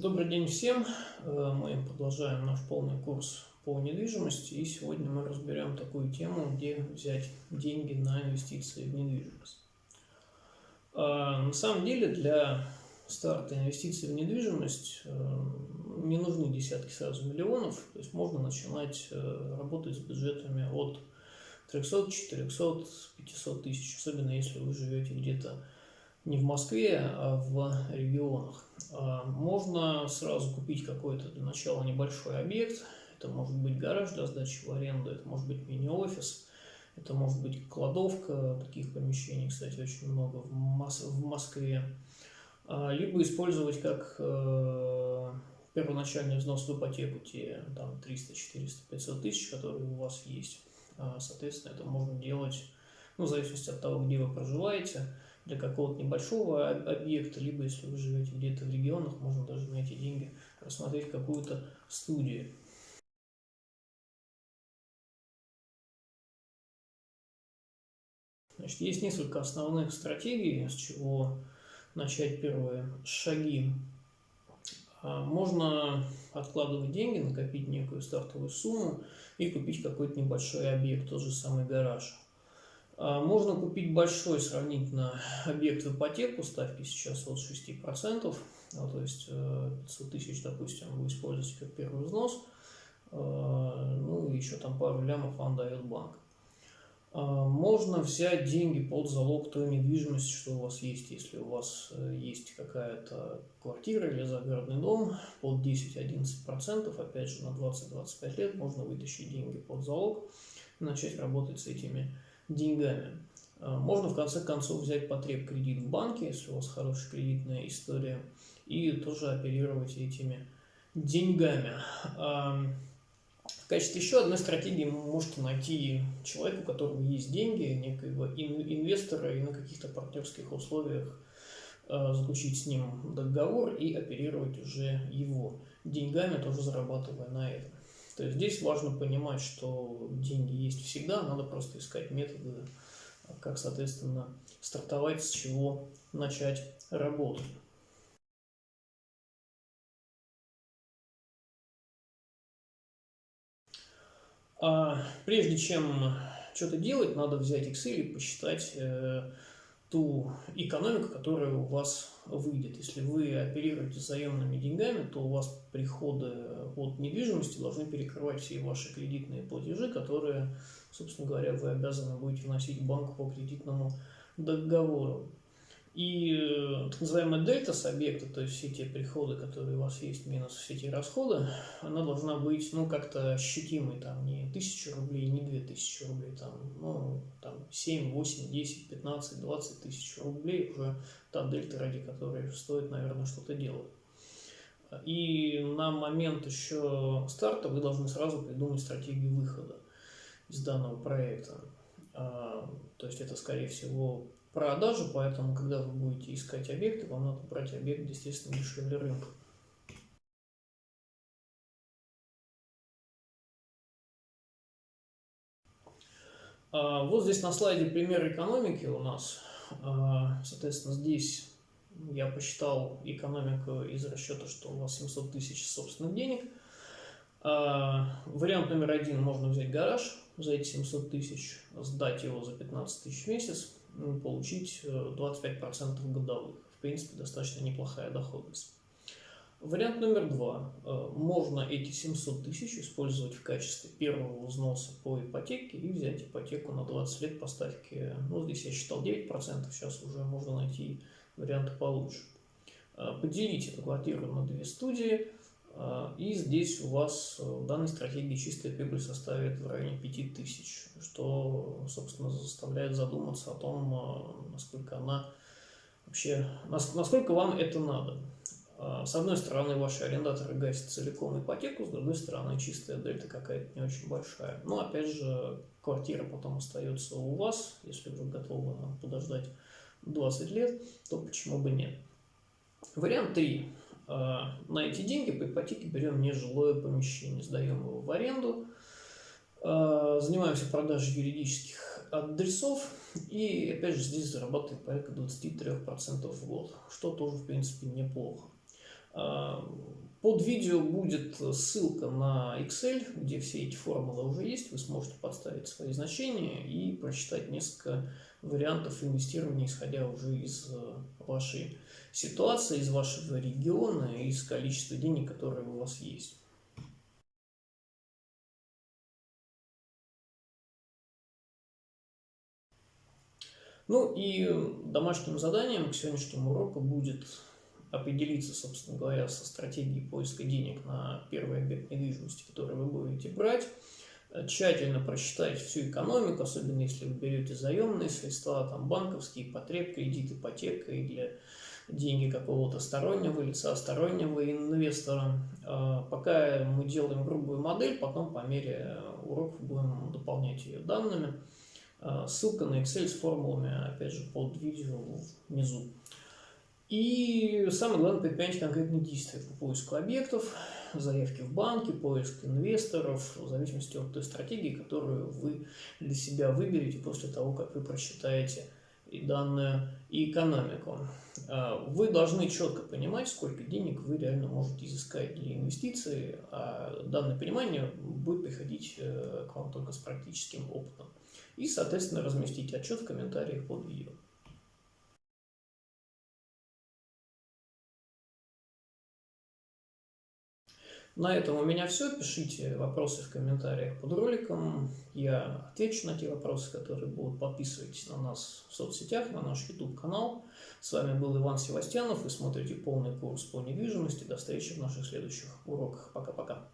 Добрый день всем! Э, мы продолжаем наш полный курс по недвижимости. И сегодня мы разберем такую тему, где взять деньги на инвестиции в недвижимость. Э, на самом деле для старта инвестиций в недвижимость э, не нужны десятки сразу миллионов. То есть можно начинать работать с бюджетами от 300, 400, 500 тысяч, особенно если вы живете где-то не в Москве, а в регионах. А, можно сразу купить какой-то для начала небольшой объект. Это может быть гараж для сдачи в аренду, это может быть мини-офис, это может быть кладовка. Таких помещений, кстати, очень много в, Мос в Москве. А, либо использовать как э, первоначальный взнос в ипотеку, те там 300, 400, 500 тысяч, которые у вас есть. А, соответственно, это можно делать, ну, в зависимости от того, где вы проживаете для какого-то небольшого объекта, либо если вы живете где-то в регионах, можно даже на эти деньги рассмотреть какую-то студию. Значит, есть несколько основных стратегий, с чего начать первые шаги. А, можно откладывать деньги, накопить некую стартовую сумму и купить какой-то небольшой объект, тот же самый гараж. А, можно купить большой сравнительно объект в ипотеку, ставки сейчас от 6%, ну, то есть 500 э, тысяч, допустим, вы используете как первый взнос, а, ну и еще там пару лямов вам дает банк. А, можно взять деньги под залог той недвижимости, что у вас есть. Если у вас э, есть какая-то квартира или загородный дом под 10-11%, опять же на 20-25 лет можно вытащить деньги под залог и начать работать с этими деньгами. А, можно в конце концов взять потреб кредит в банке, если у вас хорошая кредитная история, и тоже оперировать этими деньгами. А, в качестве еще одной стратегии вы можете найти человека, у которого есть деньги, некоего инвестора, и на каких-то партнерских условиях а, заключить с ним договор и оперировать уже его деньгами, тоже зарабатывая на этом. То есть здесь важно понимать, что деньги есть всегда, надо просто искать методы, как, соответственно, стартовать, с чего начать работать. А прежде чем что-то делать, надо взять Excel и посчитать э, ту экономику, которая у вас выйдет. Если вы оперируете заемными деньгами, то у вас приходы от недвижимости должны перекрывать все ваши кредитные платежи, которые, собственно говоря, вы обязаны будете вносить в банк по кредитному договору. И э, так называемая дельта с объекта, то есть все те приходы, которые у вас есть, минус все эти расходы, она должна быть, ну, как-то ощутимой, там, не 1000 рублей, не 2000 рублей, там, ну, там, 7, 8, 10, 15, 20 тысяч рублей уже та дельта, ради которой стоит, наверное, что-то делать. И на момент еще старта вы должны сразу придумать стратегию выхода из данного проекта. А, то есть это, скорее всего, продажу, поэтому, когда вы будете искать объекты, вам надо брать объект, естественно, дешевле рынка. А, вот здесь на слайде пример экономики у нас. А, соответственно, здесь я посчитал экономику из расчета, что у вас 700 тысяч собственных денег. А, вариант номер один, можно взять гараж за эти 700 тысяч, сдать его за 15 тысяч в месяц, получить 25% э, годовых. В принципе, достаточно неплохая доходность. Вариант номер два. Э, можно эти 700 тысяч использовать в качестве первого взноса по ипотеке и взять ипотеку на 20 лет по ставке, ну здесь я считал 9%, сейчас уже можно найти варианты получше. Э, поделить эту квартиру на две студии, и здесь у вас э, в данной стратегии чистая прибыль составит в районе 5000, что, собственно, заставляет задуматься о том, э, насколько она вообще, насколько вам это надо. А, с одной стороны, ваши арендаторы гасят целиком ипотеку, с другой стороны, чистая дельта какая-то не очень большая. Но, опять же, квартира потом остается у вас, если вы готовы подождать 20 лет, то почему бы нет. Вариант 3. А, на эти деньги по ипотеке берем нежилое помещение, сдаем его в аренду, а, занимаемся продажей юридических адресов и опять же здесь зарабатываем порядка 23% в год, что тоже в принципе неплохо. Под видео будет ссылка на Excel, где все эти формулы уже есть. Вы сможете подставить свои значения и прочитать несколько вариантов инвестирования, исходя уже из э, вашей ситуации, из вашего региона, из количества денег, которые у вас есть. Ну и домашним заданием к сегодняшнему уроку будет определиться, собственно говоря, со стратегией поиска денег на первый объект недвижимости, который вы будете брать, тщательно просчитать всю экономику, особенно если вы берете заемные средства, там банковские, потреб, кредит, ипотека или деньги какого-то стороннего лица, стороннего инвестора. А, пока мы делаем грубую модель, потом по мере уроков будем дополнять ее данными. А, ссылка на Excel с формулами, опять же, под видео внизу. И самое главное, предпринять конкретные действия по поиску объектов, заявки в банки, поиск инвесторов, в зависимости от той стратегии, которую вы для себя выберете после того, как вы просчитаете и данную экономику. А, вы должны четко понимать, сколько денег вы реально можете изыскать для инвестиций, а данное понимание будет приходить э, к вам только с практическим опытом. И, соответственно, разместить отчет в комментариях под видео. На этом у меня все. Пишите вопросы в комментариях под роликом. Я отвечу на те вопросы, которые будут. Подписывайтесь на нас в соцсетях, на наш YouTube-канал. С вами был Иван Севастьянов. Вы смотрите полный курс по недвижимости. До встречи в наших следующих уроках. Пока-пока.